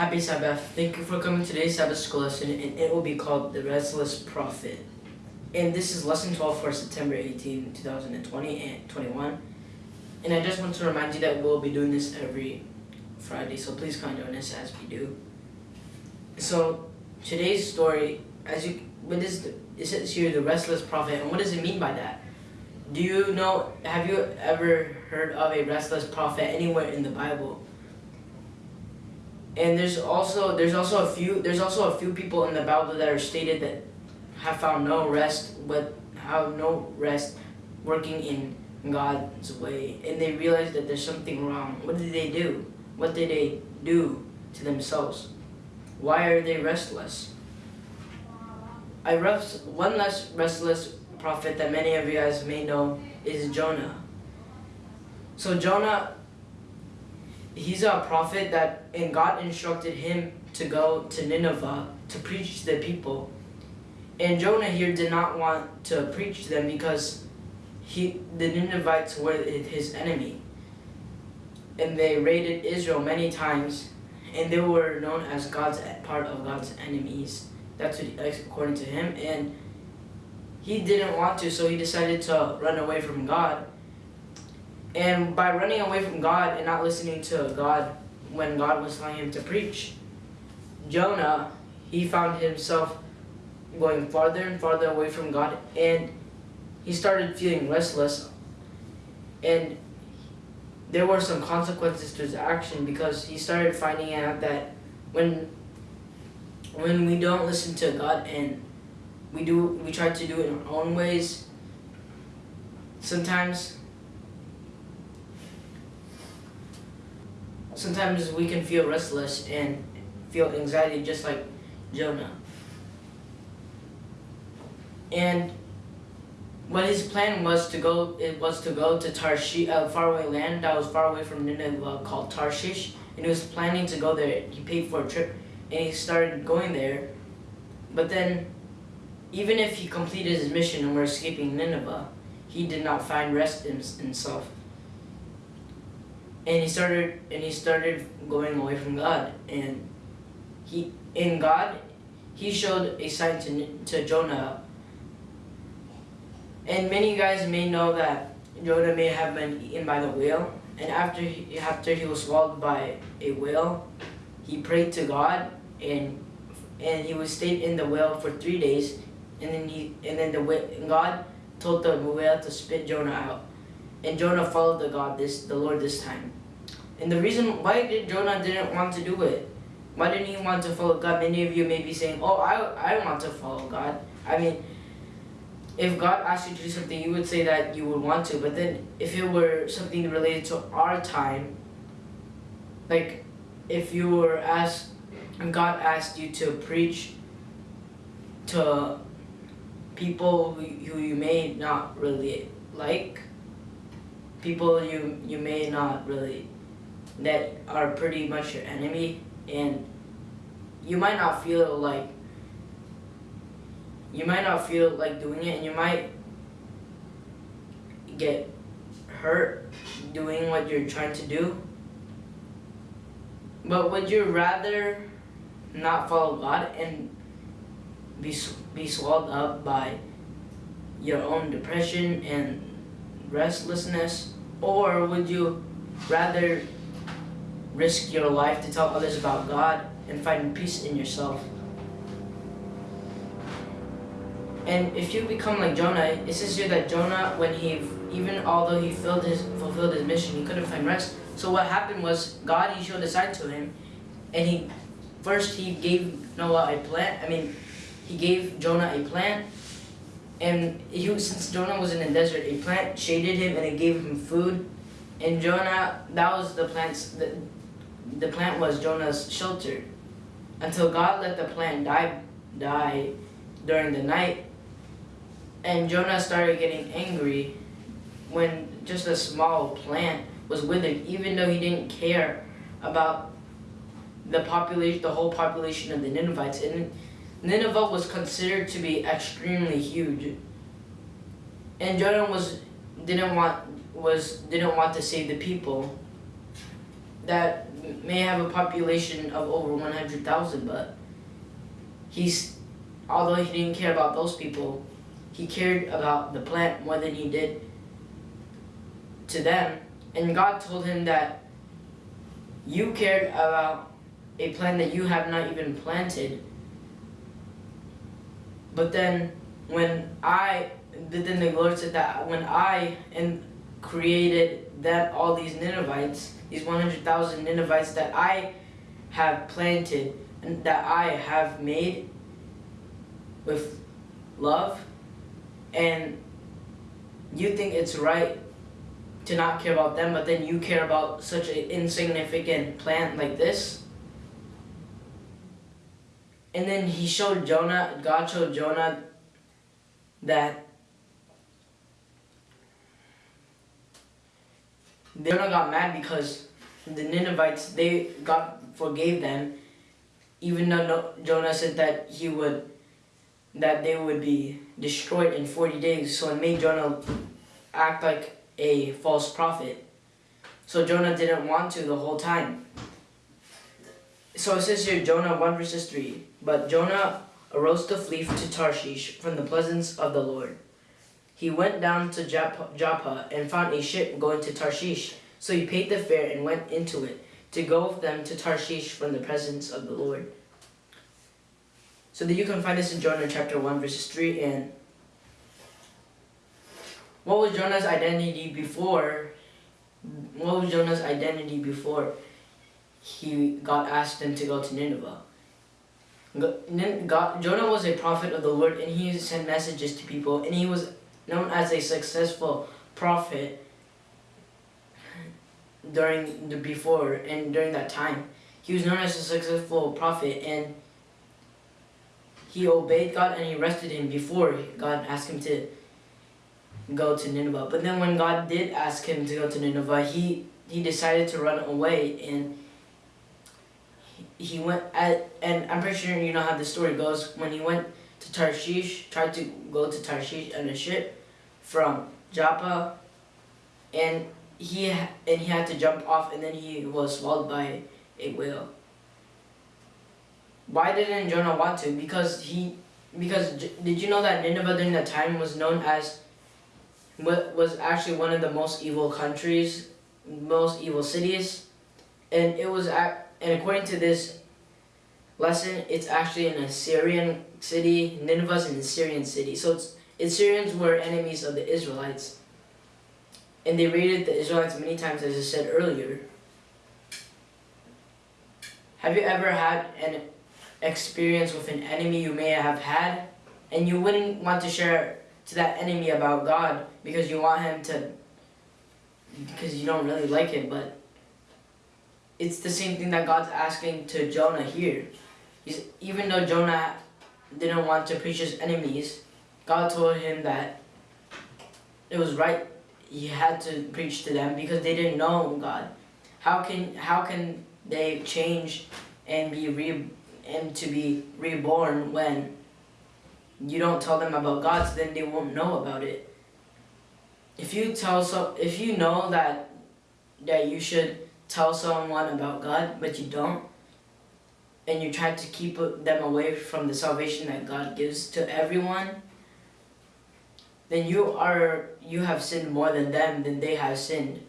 Happy Sabbath. Thank you for coming to today's Sabbath school lesson, and it will be called The Restless Prophet. And this is lesson 12 for September 18, 2020 and 21. And I just want to remind you that we'll be doing this every Friday, so please join us as we do. So today's story, as you, what is the, it says here, the restless prophet, and what does it mean by that? Do you know, have you ever heard of a restless prophet anywhere in the Bible? And there's also there's also a few there's also a few people in the Bible that are stated that have found no rest but have no rest working in God's way and they realize that there's something wrong. What did they do? What did they do to themselves? Why are they restless? I rest, one less restless prophet that many of you guys may know is Jonah. So Jonah he's a prophet that and God instructed him to go to Nineveh to preach to the people. And Jonah here did not want to preach to them because he the Ninevites were his enemy. And they raided Israel many times and they were known as God's part of God's enemies. That's what, according to him and he didn't want to so he decided to run away from God and by running away from God and not listening to God when God was telling him to preach, Jonah, he found himself going farther and farther away from God and he started feeling restless. And there were some consequences to his action because he started finding out that when when we don't listen to God and we do we try to do it in our own ways sometimes sometimes we can feel restless and feel anxiety just like Jonah. And what his plan was to go it was to go to Tarshish, a faraway land that was far away from Nineveh called Tarshish, and he was planning to go there. He paid for a trip, and he started going there. But then, even if he completed his mission and were escaping Nineveh, he did not find rest in himself and he started and he started going away from God. And he in God he showed a sign to, to Jonah. And many guys may know that Jonah may have been eaten by the whale. And after he, after he was swallowed by a whale he prayed to God. And and he was stayed in the whale for three days. And then he and then the God told the whale to spit Jonah out and Jonah followed the God this the Lord this time. And the reason why did Jonah didn't want to do it? Why didn't he want to follow God? Many of you may be saying, "Oh, I I want to follow God." I mean, if God asked you to do something, you would say that you would want to. But then, if it were something related to our time, like if you were asked, and God asked you to preach to people who, who you may not really like, people you, you may not really, that are pretty much your enemy, and you might not feel like, you might not feel like doing it, and you might get hurt doing what you're trying to do. But would you rather not follow God and be, be swallowed up by your own depression and restlessness? Or would you rather risk your life to tell others about God and find peace in yourself? And if you become like Jonah, it says here that Jonah, when he, even although he filled his, fulfilled his mission, he couldn't find rest. So what happened was God, he showed a sign to him, and he, first he gave Noah a plant, I mean, he gave Jonah a plant, and he, since Jonah was in the desert, a plant shaded him and it gave him food. And Jonah, that was the plant's, the, the plant was Jonah's shelter. Until God let the plant die, die during the night. And Jonah started getting angry when just a small plant was withered, even though he didn't care about the population, the whole population of the Ninevites. And Nineveh was considered to be extremely huge. And Jonah was didn't want was didn't want to save the people. that may have a population of over 100,000, but he's, although he didn't care about those people, he cared about the plant more than he did to them. And God told him that you cared about a plant that you have not even planted. But then when I, then the Lord said that when I and created that all these Ninevites, these 100,000 Ninevites that I have planted and that I have made with love, and you think it's right to not care about them, but then you care about such an insignificant plant like this. And then he showed Jonah, God showed Jonah that Jonah got mad because the Ninevites, they God forgave them, even though Jonah said that he would, that they would be destroyed in 40 days. So it made Jonah act like a false prophet. So Jonah didn't want to the whole time. So it says here, Jonah 1 verses 3. But Jonah arose to flee to Tarshish from the presence of the Lord. He went down to Joppa and found a ship going to Tarshish. So he paid the fare and went into it to go with them to Tarshish from the presence of the Lord. So that you can find this in Jonah chapter 1 verses 3 and what was Jonah's identity before? What was Jonah's identity before he got asked them to go to Nineveh? God, Jonah was a prophet of the Lord and he sent messages to people and he was known as a successful prophet during the before and during that time. He was known as a successful prophet and he obeyed God and he rested him before God asked him to go to Nineveh. But then when God did ask him to go to Nineveh, he, he decided to run away and he, went at, and I'm pretty sure you know how the story goes. When he went to Tarshish, tried to go to Tarshish on a ship from Joppa and he and he had to jump off and then he was swallowed by a whale. Why didn't Jonah want to? Because he because did you know that Nineveh during that time was known as what was actually one of the most evil countries, most evil cities, and it was and according to this lesson, it's actually an Assyrian city. Nineveh's an Assyrian city, so Assyrians were enemies of the Israelites, and they raided the Israelites many times, as I said earlier. Have you ever had an experience with an enemy you may have had, and you wouldn't want to share to that enemy about God because you want him to, because you don't really like him, but it's the same thing that God's asking to Jonah here. He's, even though Jonah didn't want to preach his enemies, God told him that it was right he had to preach to them because they didn't know God. How can how can they change and be re and to be reborn when you don't tell them about God, so then they won't know about it. If you tell so, if you know that that you should tell someone about God, but you don't, and you try to keep them away from the salvation that God gives to everyone, then you are you have sinned more than them than they have sinned.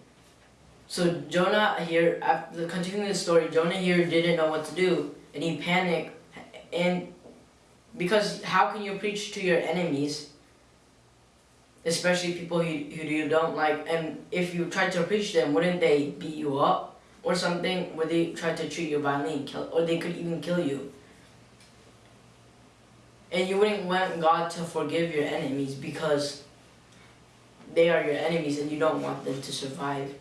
So Jonah here, after continuing the story, Jonah here didn't know what to do, and he panicked, and because how can you preach to your enemies, especially people who, who you don't like, and if you try to preach them, wouldn't they beat you up or something? where they try to treat you violently kill, or they could even kill you? And you wouldn't want God to forgive your enemies because they are your enemies and you don't want them to survive.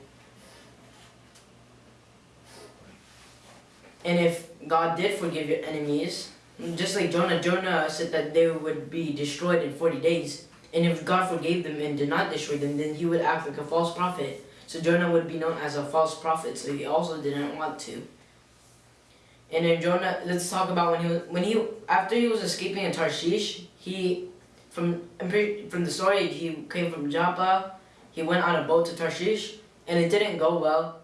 And if God did forgive your enemies, just like Jonah, Jonah said that they would be destroyed in 40 days. And if God forgave them and did not destroy them, then he would act like a false prophet. So Jonah would be known as a false prophet, so he also didn't want to. And then Jonah, let's talk about when he when he after he was escaping in Tarshish, he from from the story he came from Joppa, he went on a boat to Tarshish, and it didn't go well.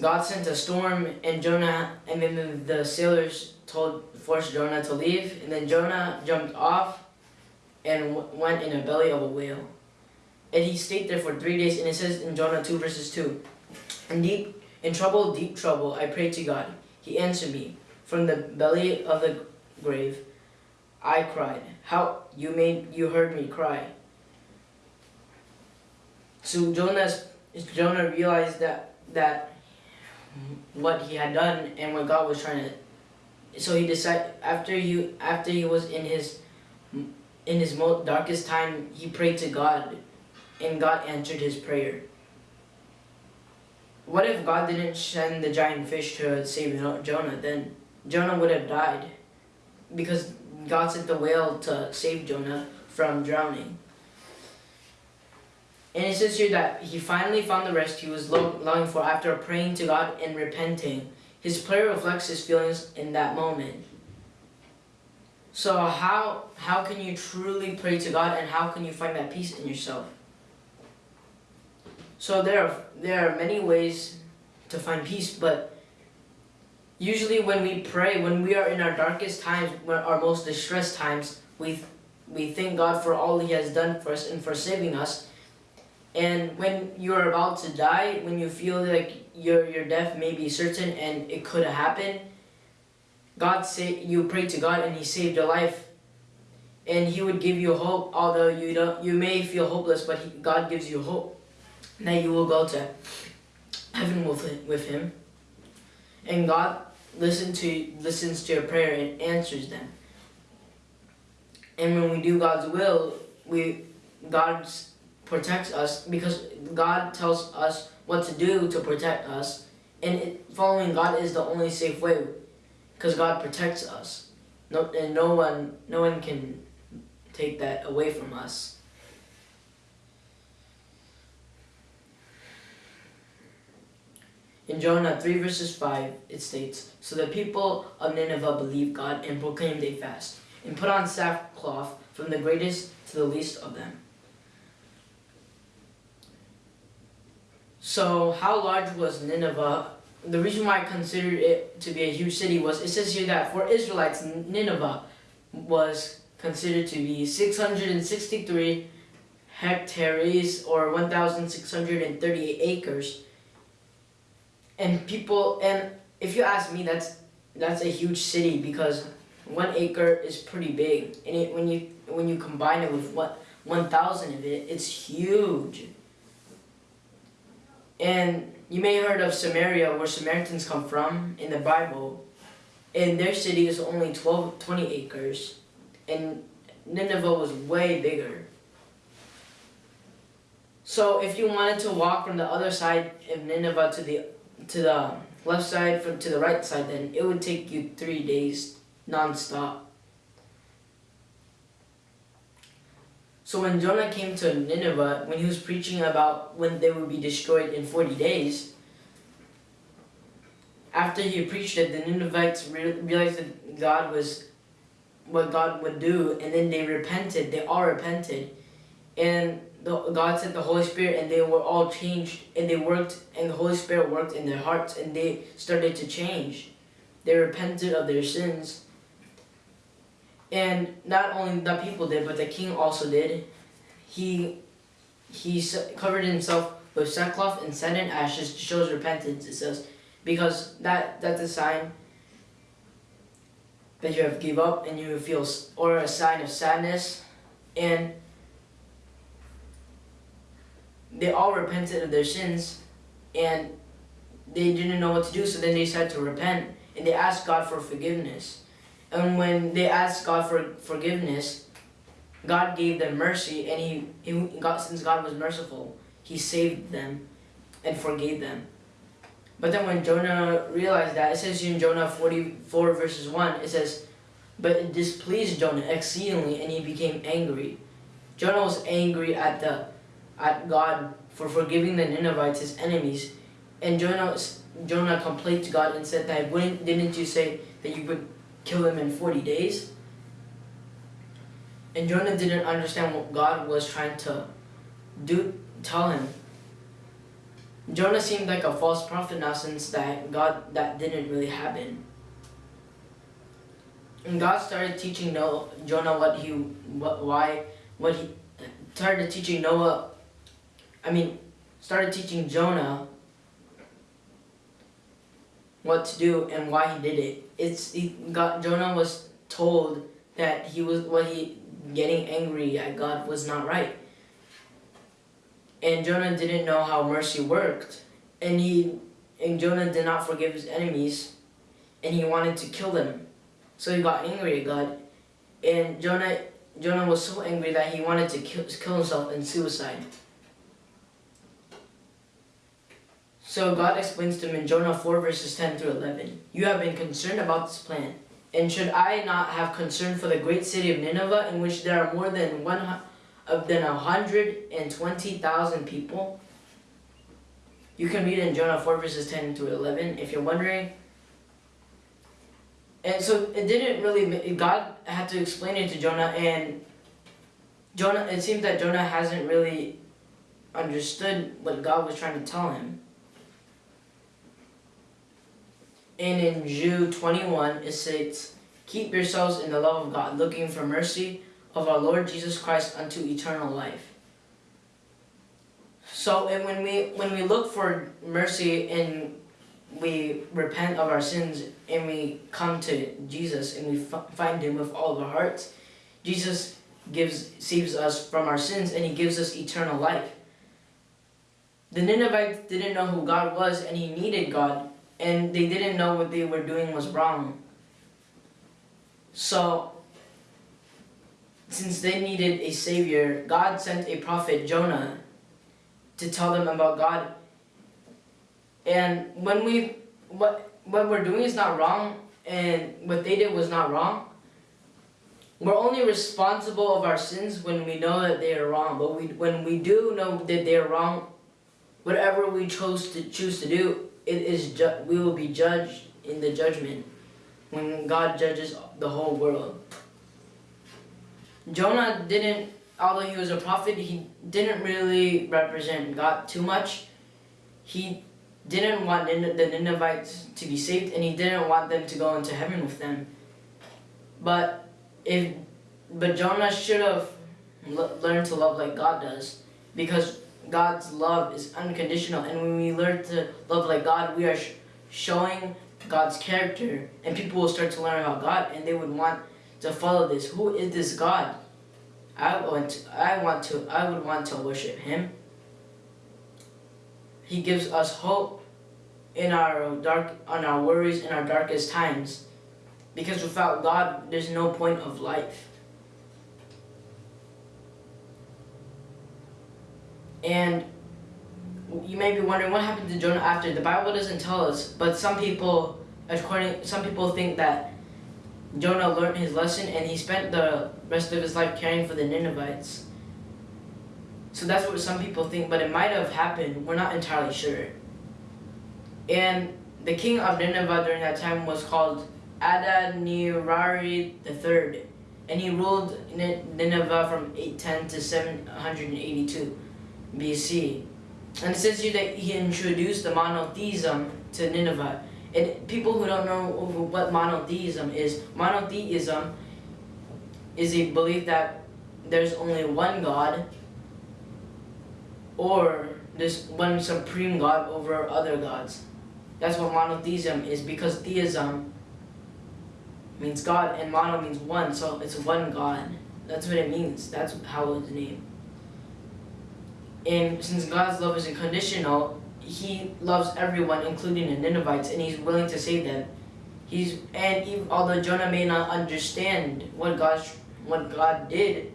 God sent a storm and Jonah and then the, the sailors told forced Jonah to leave and then Jonah jumped off and went in the belly of a whale. And he stayed there for three days and it says in Jonah 2 verses 2 in deep in trouble deep trouble I prayed to God. He answered me. From the belly of the grave I cried. How you made you heard me cry. So Jonah's Jonah realized that that what he had done and what God was trying to. So he decided after he after he was in his in his most darkest time, he prayed to God, and God answered his prayer. What if God didn't send the giant fish to save Jonah? Then Jonah would have died, because God sent the whale to save Jonah from drowning. And it says here that he finally found the rest he was longing for after praying to God and repenting. His prayer reflects his feelings in that moment. So how how can you truly pray to God and how can you find that peace in yourself? So there are there are many ways to find peace, but usually when we pray, when we are in our darkest times, when our most distressed times, we we thank God for all He has done for us and for saving us and when you're about to die, when you feel like your your death may be certain and it could happen, God say you pray to God and He saved your life, and He would give you hope. Although you don't, you may feel hopeless, but he, God gives you hope that you will go to heaven with with Him, and God listen to listens to your prayer and answers them. And when we do God's will, we God's protects us because God tells us what to do to protect us. And it, following God is the only safe way because God protects us. No, and no one, no one can take that away from us. In Jonah 3 verses 5, it states, So the people of Nineveh believed God and proclaimed a fast, and put on sackcloth from the greatest to the least of them. So how large was Nineveh? The reason why I considered it to be a huge city was it says here that for Israelites, Nineveh was considered to be 663 hectares or 1,638 acres. And people, and if you ask me, that's that's a huge city because one acre is pretty big, and it, when you when you combine it with what 1,000 of it, it's huge. And you may have heard of Samaria, where Samaritans come from in the Bible. And their city is only 12, 20 acres. And Nineveh was way bigger. So if you wanted to walk from the other side of Nineveh to the to the left side from to the right side, then it would take you three days non-stop. So when Jonah came to Nineveh, when he was preaching about when they would be destroyed in 40 days, after he preached it, the Ninevites re realized that God was what God would do, and then they repented. They all repented, and the, God sent the Holy Spirit, and they were all changed, and they worked, and the Holy Spirit worked in their hearts, and they started to change. They repented of their sins, and not only the people did, but the king also did. He he covered himself with sackcloth and sand and ashes to show his repentance. It says, because that that's a sign that you have give up and you feel, or a sign of sadness, and they all repented of their sins, and they didn't know what to do. So then they said to repent, and they asked God for forgiveness. And when they asked God for forgiveness, God gave them mercy, and he, he God, since God was merciful, He saved them and forgave them. But then when Jonah realized that, it says in Jonah 44 verses 1, it says, But it displeased Jonah exceedingly, and he became angry. Jonah was angry at the at God for forgiving the Ninevites, his enemies. And Jonah, Jonah complained to God and said that, wouldn't, didn't you say that you would kill him in 40 days. And Jonah didn't understand what God was trying to do, tell him. Jonah seemed like a false prophet now since that God that didn't really happen. And God started teaching Noah, Jonah what he what why what he started teaching Noah I mean started teaching Jonah what to do and why he did it. It's he got Jonah was told that he was what he getting angry at God was not right. And Jonah didn't know how mercy worked. And he and Jonah did not forgive his enemies and he wanted to kill them. So he got angry at God. And Jonah Jonah was so angry that he wanted to kill, kill himself in suicide. So God explains to him in Jonah 4 verses 10 through 11, You have been concerned about this plan, and should I not have concern for the great city of Nineveh in which there are more than one of than 120,000 people? You can read in Jonah 4 verses 10 through 11 if you're wondering. And so it didn't really, God had to explain it to Jonah and Jonah, it seems that Jonah hasn't really understood what God was trying to tell him. And in Jude 21, it says, Keep yourselves in the love of God, looking for mercy of our Lord Jesus Christ unto eternal life. So and when we when we look for mercy and we repent of our sins and we come to Jesus and we find him with all of our hearts, Jesus gives saves us from our sins and he gives us eternal life. The Ninevites didn't know who God was and he needed God and they didn't know what they were doing was wrong. So, since they needed a savior, God sent a prophet, Jonah, to tell them about God. And when we, what, what we're doing is not wrong, and what they did was not wrong, we're only responsible of our sins when we know that they are wrong. But we, when we do know that they are wrong, whatever we chose to choose to do, it is we will be judged in the judgment when God judges the whole world. Jonah didn't, although he was a prophet, he didn't really represent God too much. He didn't want the Ninevites to be saved and he didn't want them to go into heaven with them. But if but Jonah should have learned to love like God does because God's love is unconditional. And when we learn to love like God, we are sh showing God's character. And people will start to learn about God and they would want to follow this. Who is this God? I want to, I want to, I would want to worship him. He gives us hope in our dark, on our worries in our darkest times. Because without God, there's no point of life. And you may be wondering what happened to Jonah after. The Bible doesn't tell us, but some people, according, some people think that Jonah learned his lesson and he spent the rest of his life caring for the Ninevites. So that's what some people think, but it might have happened. We're not entirely sure. And the king of Nineveh during that time was called Adad-nirari III, and he ruled Nineveh from 810 to 782. BC. And it says here that he introduced the monotheism to Nineveh. And people who don't know what monotheism is, monotheism is a belief that there's only one God or there's one supreme God over other gods. That's what monotheism is because theism means God and mono means one, so it's one God. That's what it means. That's how it's named. And since God's love is unconditional, he loves everyone, including the Ninevites, and he's willing to save them. He's and even, although Jonah may not understand what God what God did,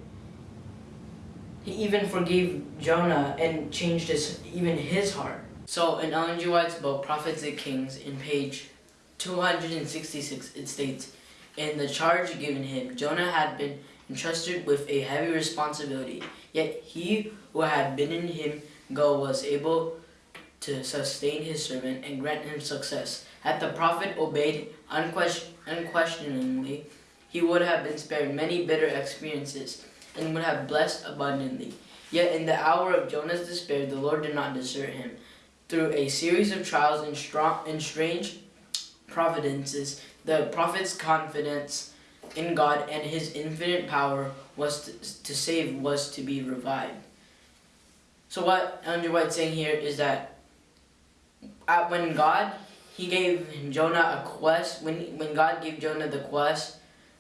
he even forgave Jonah and changed his even his heart. So in Ellen G. White's book, Prophets and Kings, in page 266, it states, In the charge given him, Jonah had been entrusted with a heavy responsibility. Yet he who had bidden him go was able to sustain his servant and grant him success. Had the prophet obeyed unquestion unquestioningly, he would have been spared many bitter experiences and would have blessed abundantly. Yet in the hour of Jonah's despair, the Lord did not desert him. through a series of trials and, strong, and strange providences, the prophet's confidence in God and his infinite power was to, to save was to be revived. So what Andrew White's saying here is that at, when God he gave Jonah a quest when when God gave Jonah the quest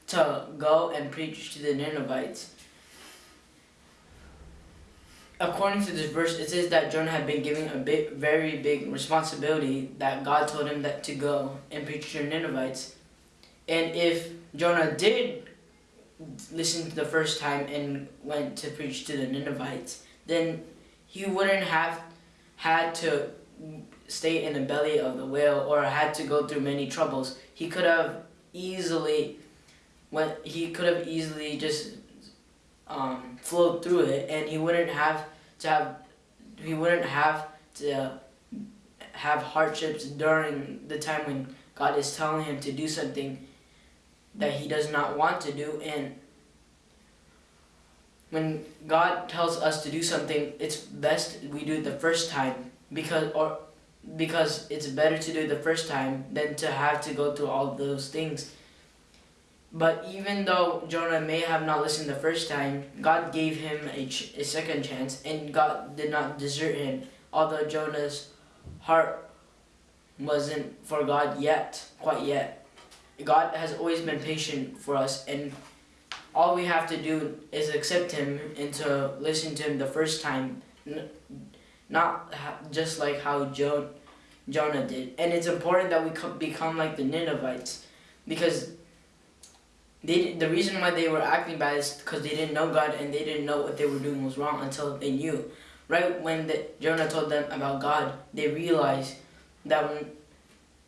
to go and preach to the Ninevites according to this verse, it says that Jonah had been given a big, very big responsibility that God told him that to go and preach to the Ninevites. And if Jonah did listen to the first time and went to preach to the Ninevites, then he wouldn't have had to stay in the belly of the whale or had to go through many troubles. He could have easily went he could have easily just um, flowed through it, and he wouldn't have to have he wouldn't have to have hardships during the time when God is telling him to do something that he does not want to do. And when God tells us to do something it's best we do it the first time because or because it's better to do it the first time than to have to go through all those things. But even though Jonah may have not listened the first time, God gave him a, a second chance, and God did not desert him, although Jonah's heart wasn't for God yet, quite yet. God has always been patient for us, and all we have to do is accept Him and to listen to Him the first time, not just like how jo Jonah did. And it's important that we become like the Ninevites, because they the reason why they were acting bad is because they didn't know God and they didn't know what they were doing was wrong until they knew. Right when the, Jonah told them about God, they realized that when,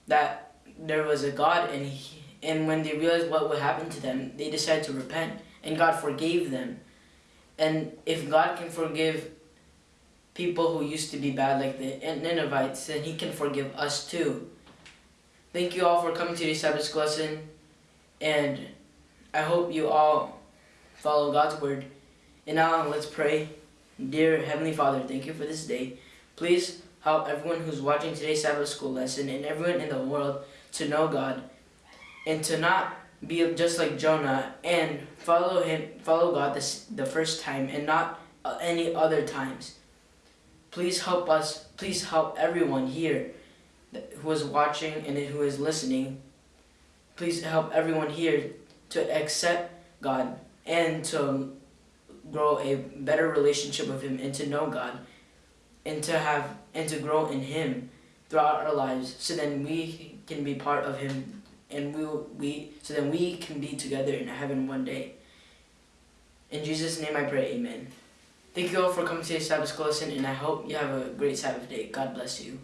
that there was a God and he, and when they realized what would happen to them, they decided to repent and God forgave them. And if God can forgive people who used to be bad like the Ninevites, then he can forgive us too. Thank you all for coming to this Sabbath school lesson and I hope you all follow God's word. And now let's pray. Dear Heavenly Father, thank you for this day. Please help everyone who's watching today's Sabbath school lesson and everyone in the world to know God and to not be just like Jonah and follow him, follow God this, the first time and not uh, any other times. Please help us, please help everyone here who is watching and who is listening. Please help everyone here to accept God and to grow a better relationship with Him and to know God and to have and to grow in Him throughout our lives so then we can be part of Him and we will, we so then we can be together in heaven one day. In Jesus' name I pray, amen. Thank you all for coming to the Sabbath lesson and I hope you have a great Sabbath day. God bless you.